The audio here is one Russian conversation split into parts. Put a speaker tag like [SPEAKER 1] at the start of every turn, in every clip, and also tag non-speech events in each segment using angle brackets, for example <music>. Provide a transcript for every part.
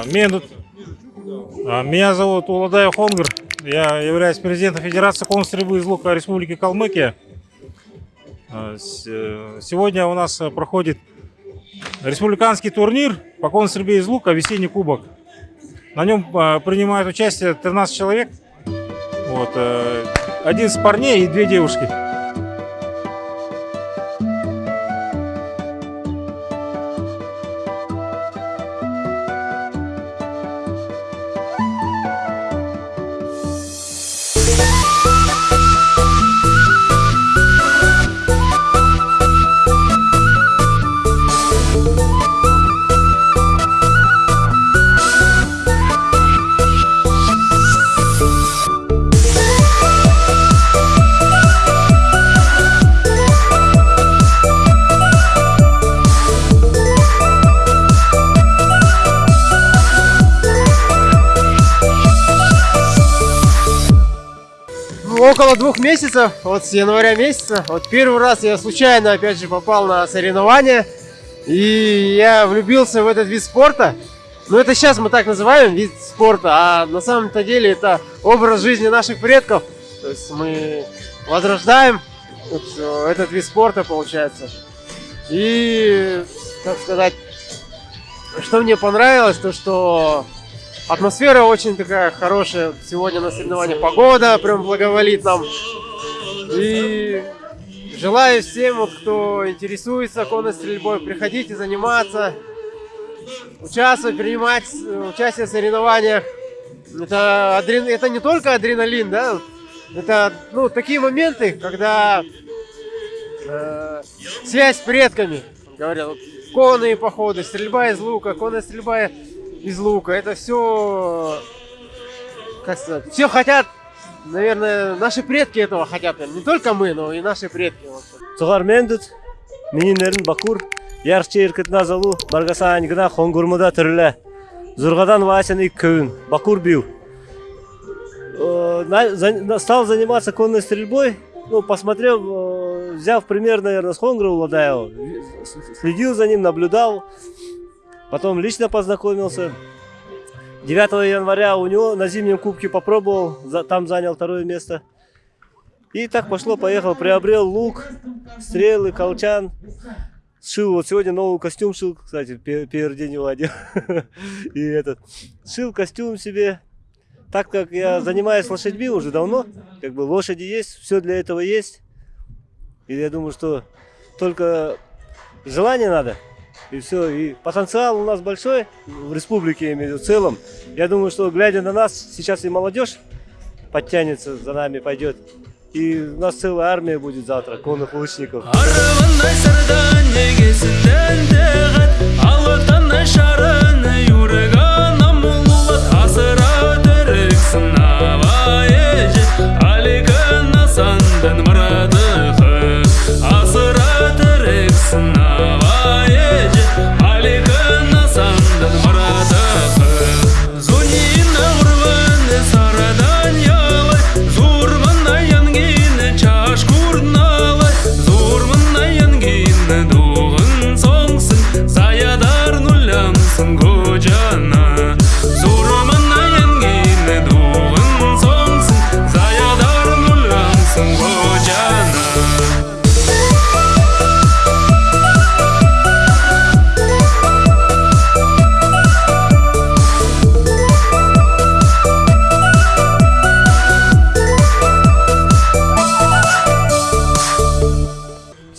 [SPEAKER 1] А, Меня, меня зовут Уладаев Хонгар. Я являюсь президентом Федерации конной стрельбы из лука Республики Калмыкия. А, э, Сегодня у нас э, проходит республиканский турнир по конной стрельбе из лука «Весенний кубок». На нем а, принимают участие 13 человек. Вот, э, 11 парней и две девушки.
[SPEAKER 2] Месяцев, вот с января месяца. Вот первый раз я случайно, опять же, попал на соревнования. И я влюбился в этот вид спорта. Ну, это сейчас мы так называем вид спорта, а на самом-то деле это образ жизни наших предков. То есть мы возрождаем э, этот вид спорта, получается. И, так сказать, что мне понравилось, то что Атмосфера очень такая хорошая. Сегодня на соревнованиях погода прям благоволит нам. И желаю всем, вот, кто интересуется конной стрельбой, приходите заниматься, участвовать, принимать э, участие в соревнованиях. Это, адрен... это не только адреналин, да, это ну, такие моменты, когда э, связь с предками, говорят, конные походы, стрельба из лука, конная стрельба из лука. Это все, как сказать, все хотят, наверное, наши предки этого хотят. Не только мы, но и наши предки.
[SPEAKER 3] Цугар мендут, мининерин бакур, ярче иркет назалу, баргасан гына хонгурмуда түрлі. Зургадан васен ик көвін, бакур бил. Э, Стал заниматься конной стрельбой, ну, посмотрел, э, взяв пример, наверное, с Хонгра Уладаева, следил за ним, наблюдал, потом лично познакомился. 9 января у него на зимнем кубке попробовал, там занял второе место. И так пошло-поехало, приобрел лук, стрелы, колчан. Шил, вот сегодня новый костюм шил, кстати, пе- первый день его одел. <laughs> И этот, шил костюм себе. Так как я занимаюсь лошадьми уже давно, как бы лошади есть, все для этого есть. И я думаю, что только желание надо. И все, и потенциал у нас большой в республике, я имею в виду, в целом. Я думаю, что глядя на нас, сейчас и молодежь подтянется за нами, пойдет. И у нас целая армия будет завтра, конных лучников.
[SPEAKER 4] арвандай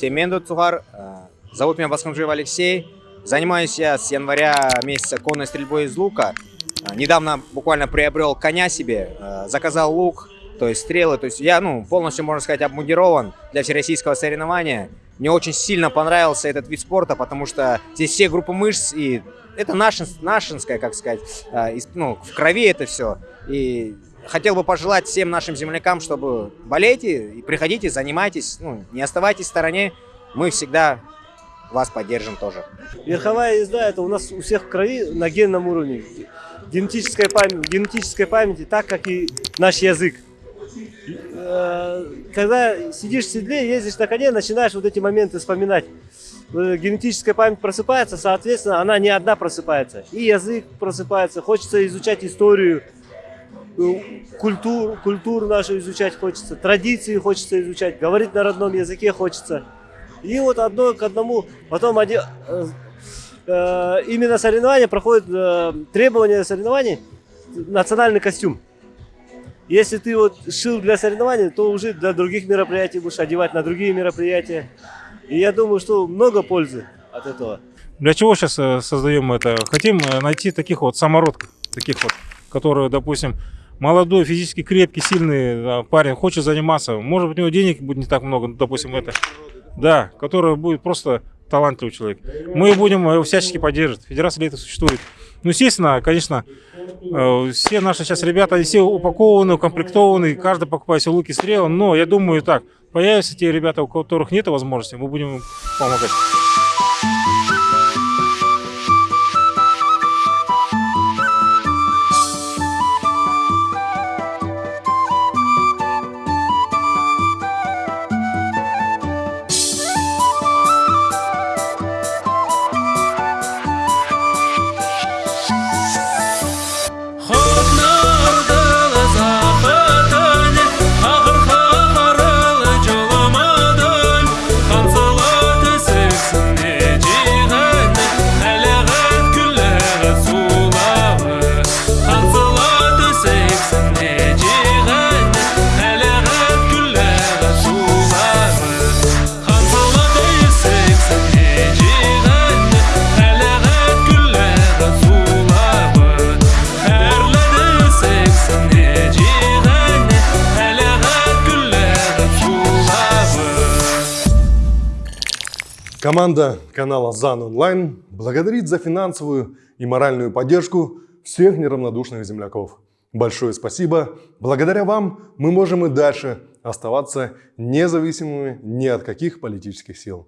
[SPEAKER 5] Всем Менду Цугар. Э, Зовут меня Басханжиев Алексей. Занимаюсь я с января месяца конной стрельбой из лука. Э, Недавно буквально приобрел коня себе, э, заказал лук, то есть стрелы. То есть я, ну, полностью, можно сказать, обмундирован для всероссийского соревнования. Мне очень сильно понравился этот вид спорта, потому что здесь все группы мышц, и это нашин, нашинское, как сказать, ну, в крови это все. И хотел бы пожелать всем нашим землякам, чтобы болейте и приходите, занимайтесь, ну, не оставайтесь в стороне, мы всегда вас поддержим тоже.
[SPEAKER 3] Верховая езда это у нас у всех в крови на генном уровне. Генетическая память, генетической памяти, так как и наш язык. Э, Когда сидишь в седле, ездишь на коне, начинаешь вот эти моменты вспоминать. э, генетическая память просыпается, соответственно, она не одна просыпается. И язык просыпается, хочется изучать историю, культуру, культуру нашу изучать хочется, традиции хочется изучать, говорить на родном языке хочется. И вот одно к одному, потом один, э, э, именно соревнования проходят, э, требования соревнований, национальный костюм. Если ты вот шил для соревнований, то уже для других мероприятий будешь одевать на другие мероприятия. И я думаю, что много пользы от этого.
[SPEAKER 1] Для чего сейчас создаем это? Хотим э, найти таких вот самородков, таких вот, которые, допустим, молодой, физически крепкий, сильный да, парень, хочет заниматься. Может быть, у него денег будет не так много, ну, допустим, это. Да, который будет просто талантливый человек. Мы будем его всячески поддерживать. Федерация этого существует. Ну, естественно, конечно, э, все наши сейчас ребята, они все упакованы, укомплектованы, каждый покупает себе луки, стрелы. Но я думаю так, появятся те ребята, у которых нет возможности, мы будем помогать.
[SPEAKER 6] Команда канала ЗАН Онлайн благодарит за финансовую и моральную поддержку всех неравнодушных земляков. Большое спасибо. Благодаря вам мы можем и дальше оставаться независимыми ни от каких политических сил.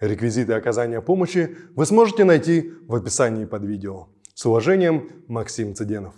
[SPEAKER 6] Реквизиты оказания помощи вы сможете найти в описании под видео. С уважением, Максим Цыденов.